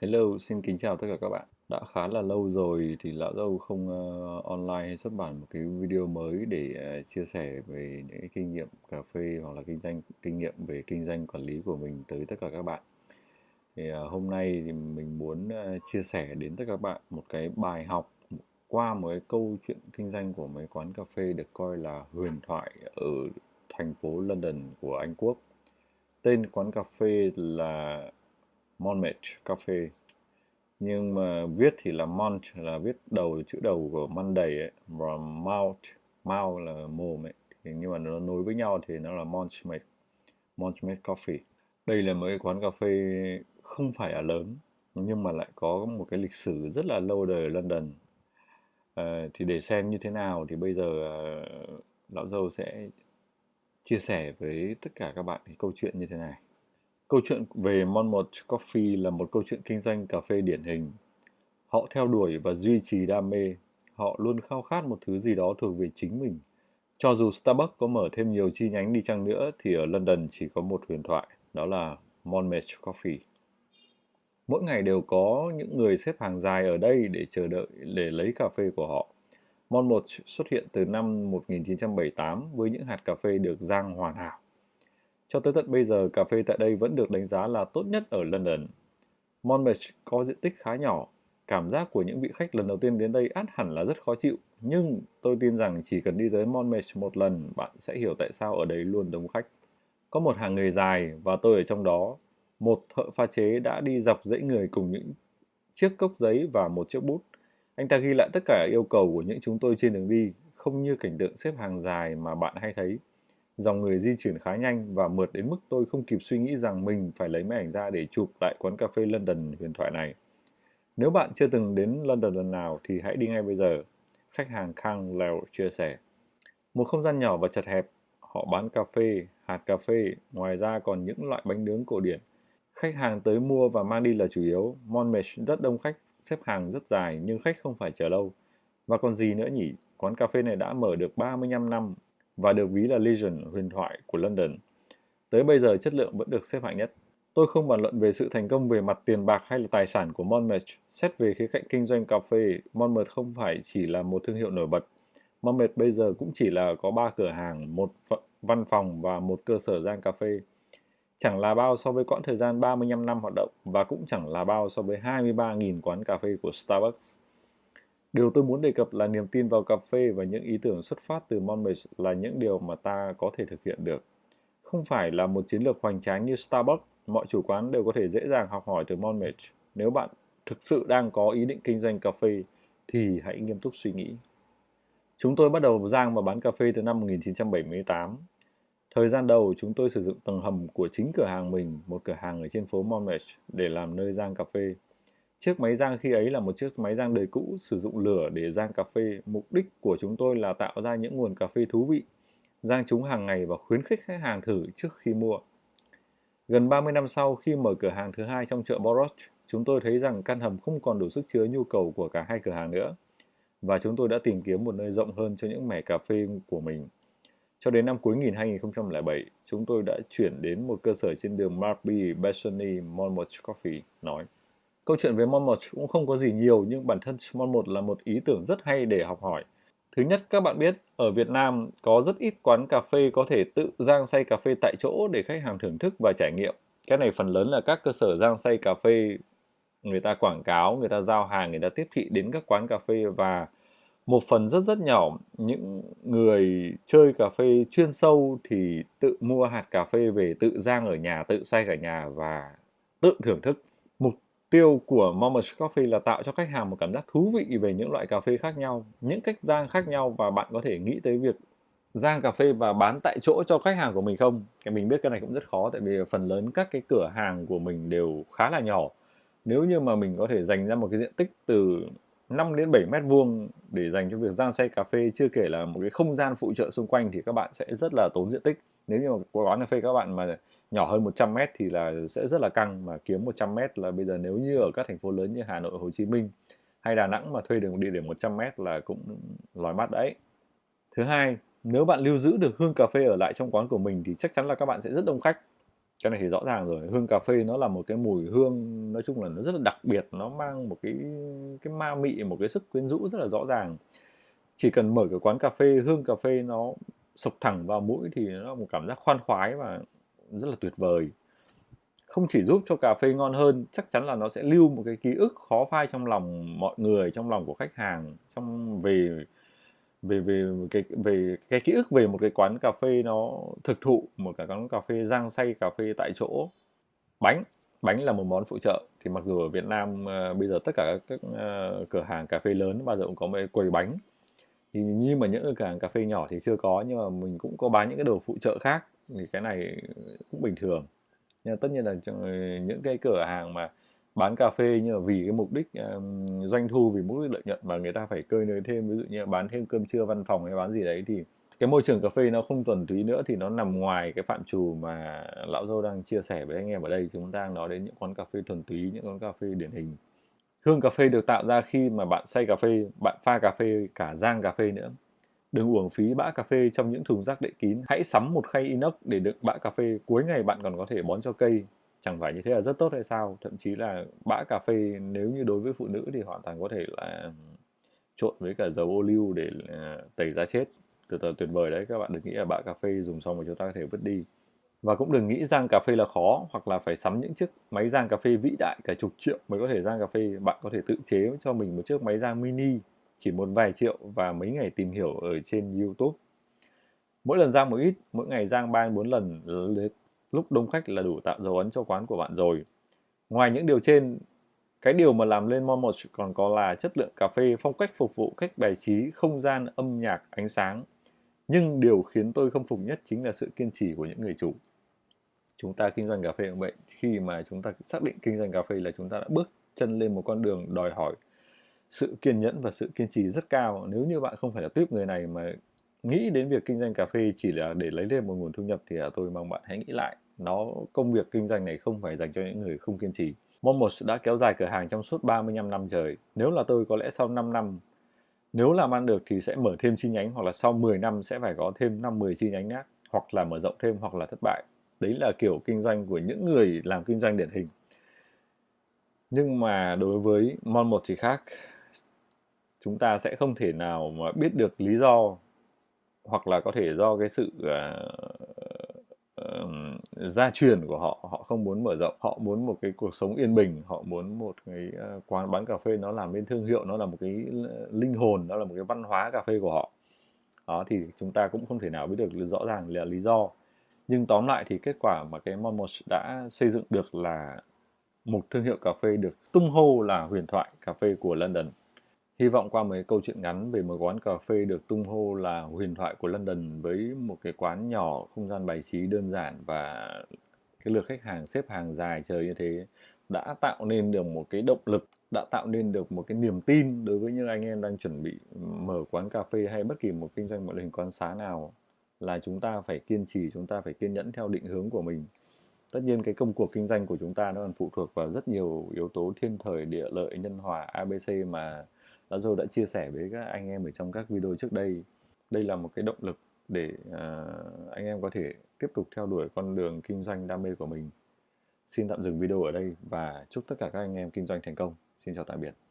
Hello, xin kính chào tất cả các bạn. Đã khá là lâu rồi thì Lão Dâu không uh, online hay xuất bản một cái video mới để uh, chia sẻ về những cái kinh nghiệm cà phê hoặc là kinh doanh kinh nghiệm về kinh doanh quản lý của mình tới tất cả các bạn. Thì uh, hôm nay thì mình muốn uh, chia sẻ đến tất cả các bạn một cái bài học qua một cái câu chuyện kinh doanh của mấy quán cà phê được coi là huyền thoại ở thành phố London của Anh Quốc. Tên quán cà phê là Monmouth Cafe. Nhưng mà viết thì là Mont là viết đầu chữ đầu của Monday ấy, và Mount Mount là mồm ấy. Thì nhưng mà nó nối với nhau thì nó là Monmouth Monmouth Coffee đây là một cái quán cà phê không phải là lớn nhưng mà lại có một cái lịch sử rất là lâu đời ở London. À, thì để xem như thế nào thì bây giờ à, lão dâu sẽ chia sẻ với tất cả các bạn cái câu chuyện như thế này. Câu chuyện về Monmouth Coffee là một câu chuyện kinh doanh cà phê điển hình. Họ theo đuổi và duy trì đam mê. Họ luôn khao khát một thứ gì đó thuộc về chính mình. Cho dù Starbucks có mở thêm nhiều chi nhánh đi chăng nữa thì ở London chỉ có một huyền thoại, đó là Monmouth Coffee. Mỗi ngày đều có những người xếp hàng dài ở đây để chờ đợi để lấy cà phê của họ. Monmouth xuất hiện từ năm 1978 với những hạt cà phê được rang hoàn hảo cho tới tận bây giờ, cà phê tại đây vẫn được đánh giá là tốt nhất ở London. Monmouth có diện tích khá nhỏ, cảm giác của những vị khách lần đầu tiên đến đây át hẳn là rất khó chịu, nhưng tôi tin rằng chỉ cần đi tới Monmouth một lần, bạn sẽ hiểu tại sao ở đây luôn đông khách. Có một hàng người dài và tôi ở trong đó. Một thợ pha chế đã đi dọc dãy người cùng những chiếc cốc giấy và một chiếc bút. Anh ta ghi lại tất cả yêu cầu của những chúng tôi trên đường đi, không như cảnh tượng xếp hàng dài mà bạn hay thấy. Dòng người di chuyển khá nhanh và mượt đến mức tôi không kịp suy nghĩ rằng mình phải lấy máy ảnh ra để chụp lại quán cà phê London huyền thoại này. Nếu bạn chưa từng đến London lần nào thì hãy đi ngay bây giờ. Khách hàng Khang Lèo chia sẻ. Một không gian nhỏ và chật hẹp, họ bán cà phê, hạt cà phê, ngoài ra còn những loại bánh nướng cổ điển. Khách hàng tới mua và mang đi là chủ yếu. Monmouth rất đông khách, xếp hàng rất dài nhưng khách không phải chờ lâu. Và còn gì nữa nhỉ? Quán cà phê này đã mở được 35 năm và được ví là Legion huyền thoại của London. Tới bây giờ chất lượng vẫn được xếp hạng nhất. Tôi không bàn luận về sự thành công về mặt tiền bạc hay là tài sản của Monmouth. Xét về khía cạnh kinh doanh cà phê, Monmouth không phải chỉ là một thương hiệu nổi bật. Monmouth bây giờ cũng chỉ là có 3 cửa hàng, một văn phòng và một cơ sở rang cà phê. Chẳng là bao so với quãng thời gian 35 năm hoạt động và cũng chẳng là bao so với 23.000 quán cà phê của Starbucks. Điều tôi muốn đề cập là niềm tin vào cà phê và những ý tưởng xuất phát từ Monmouth là những điều mà ta có thể thực hiện được. Không phải là một chiến lược hoành tráng như Starbucks, mọi chủ quán đều có thể dễ dàng học hỏi từ Monmouth. Nếu bạn thực sự đang có ý định kinh doanh cà phê, thì hãy nghiêm túc suy nghĩ. Chúng tôi bắt đầu rang và bán cà phê từ năm 1978. Thời gian đầu, chúng tôi sử dụng tầng hầm của chính cửa hàng mình, một cửa hàng ở trên phố Monmouth, để làm nơi rang cà phê. Chiếc máy rang khi ấy là một chiếc máy rang đời cũ sử dụng lửa để rang cà phê. Mục đích của chúng tôi là tạo ra những nguồn cà phê thú vị, rang chúng hàng ngày và khuyến khích khách hàng thử trước khi mua. Gần 30 năm sau, khi mở cửa hàng thứ hai trong chợ Borough, chúng tôi thấy rằng căn hầm không còn đủ sức chứa nhu cầu của cả hai cửa hàng nữa. Và chúng tôi đã tìm kiếm một nơi rộng hơn cho những mẻ cà phê của mình. Cho đến năm cuối nghìn 2007, chúng tôi đã chuyển đến một cơ sở trên đường Marby, Bethany, Monmouth Coffee, nói. Câu chuyện về Mon 1 cũng không có gì nhiều nhưng bản thân Mon 1 là một ý tưởng rất hay để học hỏi. Thứ nhất, các bạn biết, ở Việt Nam có rất ít quán cà phê có thể tự rang xay cà phê tại chỗ để khách hàng thưởng thức và trải nghiệm. Cái này phần lớn là các cơ sở rang xay cà phê người ta quảng cáo, người ta giao hàng, người ta tiếp thị đến các quán cà phê và một phần rất rất nhỏ những người chơi cà phê chuyên sâu thì tự mua hạt cà phê về tự rang ở nhà, tự xay cả nhà và tự thưởng thức tiêu của Moments Coffee là tạo cho khách hàng một cảm giác thú vị về những loại cà phê khác nhau, những cách rang khác nhau và bạn có thể nghĩ tới việc rang cà phê và bán tại chỗ cho khách hàng của mình không? Cái mình biết cái này cũng rất khó tại vì phần lớn các cái cửa hàng của mình đều khá là nhỏ. Nếu như mà mình có thể dành ra một cái diện tích từ 5 đến 7 mét vuông để dành cho việc rang xay cà phê chưa kể là một cái không gian phụ trợ xung quanh thì các bạn sẽ rất là tốn diện tích. Nếu như mà quán cà phê các bạn mà nhỏ hơn 100 mét thì là sẽ rất là căng mà kiếm 100 mét là bây giờ nếu như ở các thành phố lớn như Hà Nội, Hồ Chí Minh hay Đà Nẵng mà thuê được một địa điểm 100 mét là cũng lòi mắt đấy. Thứ hai, nếu bạn lưu giữ được hương cà phê ở lại trong quán của mình thì chắc chắn là các bạn sẽ rất đông khách. cái này thì rõ ràng rồi hương cà phê nó là một cái mùi hương nói chung là nó rất là đặc biệt nó mang một cái cái ma mị một cái sức quyến rũ rất là rõ ràng chỉ cần mở cái quán cà phê hương cà phê nó sộc thẳng vào mũi thì nó là một cảm giác khoan khoái và rất là tuyệt vời. Không chỉ giúp cho cà phê ngon hơn chắc chắn là nó sẽ lưu một cái ký ức khó phai trong lòng mọi người trong lòng của khách hàng trong về về về cái về cái ký ức về một cái quán cà phê nó thực thụ một cái quán cà phê rang xay cà phê tại chỗ. Bánh bánh là một món phụ trợ. Thì mặc dù ở Việt Nam uh, bây giờ tất cả các uh, cửa hàng cà phê lớn bao giờ cũng có một quầy bánh thì nhưng mà những cửa hàng cà phê nhỏ thì chưa có nhưng mà mình cũng có bán những cái đồ phụ trợ khác thì cái này cũng bình thường. Nhưng tất nhiên là những cái cửa hàng mà bán cà phê nhưng mà vì cái mục đích um, doanh thu vì mục đích lợi nhuận và người ta phải cơi nới thêm ví dụ như bán thêm cơm trưa văn phòng hay bán gì đấy thì cái môi trường cà phê nó không thuần túy nữa thì nó nằm ngoài cái phạm trù mà lão dâu đang chia sẻ với anh em ở đây. Chúng ta đang nói đến những quán cà phê thuần túy những quán cà phê điển hình hương cà phê được tạo ra khi mà bạn xay cà phê, bạn pha cà phê, cả rang cà phê nữa. Đừng uổng phí bã cà phê trong những thùng rác đậy kín. Hãy sắm một khay inox để đựng bã cà phê. Cuối ngày bạn còn có thể bón cho cây. Chẳng phải như thế là rất tốt hay sao? Thậm chí là bã cà phê nếu như đối với phụ nữ thì hoàn toàn có thể là trộn với cả dầu ô liu để à, tẩy da chết. Từ từ tuyệt vời đấy. Các bạn đừng nghĩ là bã cà phê dùng xong rồi chúng ta có thể vứt đi và cũng đừng nghĩ rang cà phê là khó, hoặc là phải sắm những chiếc máy rang cà phê vĩ đại cả chục triệu mới có thể rang cà phê. Bạn có thể tự chế cho mình một chiếc máy rang mini, chỉ một vài triệu và mấy ngày tìm hiểu ở trên YouTube. Mỗi lần rang một ít, mỗi ngày rang ba bốn lần lúc đông khách là đủ tạo dấu ấn cho quán của bạn rồi. Ngoài những điều trên, cái điều mà làm lên Mon một còn có là chất lượng cà phê, phong cách phục vụ, cách bài trí, không gian, âm nhạc, ánh sáng. Nhưng điều khiến tôi không phục nhất chính là sự kiên trì của những người chủ chúng ta kinh doanh cà phê cũng vậy khi mà chúng ta xác định kinh doanh cà phê là chúng ta đã bước chân lên một con đường đòi hỏi sự kiên nhẫn và sự kiên trì rất cao. Nếu như bạn không phải là tuyếp người này mà nghĩ đến việc kinh doanh cà phê chỉ là để lấy thêm một nguồn thu nhập thì à, tôi mong bạn hãy nghĩ lại. Nó, công việc kinh doanh này không phải dành cho những người không kiên trì. Momos đã kéo dài cửa hàng trong suốt 35 năm trời. Nếu là tôi, có lẽ sau 5 năm, nếu làm ăn được thì sẽ mở thêm chi nhánh hoặc là sau 10 năm sẽ phải có thêm 5-10 chi nhánh khác, hoặc là mở rộng thêm hoặc là thất bại đấy là kiểu kinh doanh của những người làm kinh doanh điển hình. Nhưng mà đối với Mon một thì khác chúng ta sẽ không thể nào mà biết được lý do hoặc là có thể do cái sự uh, uh, gia truyền của họ. Họ không muốn mở rộng họ muốn một cái cuộc sống yên bình họ muốn một cái uh, quán bán cà phê nó làm nên thương hiệu nó là một cái linh hồn nó là một cái văn hóa cà phê của họ. Đó thì chúng ta cũng không thể nào biết được rõ ràng là lý do nhưng tóm lại thì kết quả mà cái Monmouth đã xây dựng được là một thương hiệu cà phê được tung hô là huyền thoại cà phê của London. Hy vọng qua mấy câu chuyện ngắn về một quán cà phê được tung hô là huyền thoại của London với một cái quán nhỏ, không gian bài trí đơn giản và cái lượt khách hàng xếp hàng dài chờ như thế đã tạo nên được một cái động lực, đã tạo nên được một cái niềm tin đối với những anh em đang chuẩn bị mở quán cà phê hay bất kỳ một kinh doanh một hình quán xá nào là chúng ta phải kiên trì, chúng ta phải kiên nhẫn theo định hướng của mình. Tất nhiên cái công cuộc kinh doanh của chúng ta nó còn phụ thuộc vào rất nhiều yếu tố thiên thời, địa lợi, nhân hòa, ABC mà Lão Dâu đã chia sẻ với các anh em ở trong các video trước đây. Đây là một cái động lực để uh, anh em có thể tiếp tục theo đuổi con đường kinh doanh đam mê của mình. Xin tạm dừng video ở đây và chúc tất cả các anh em kinh doanh thành công. Xin chào tạm biệt.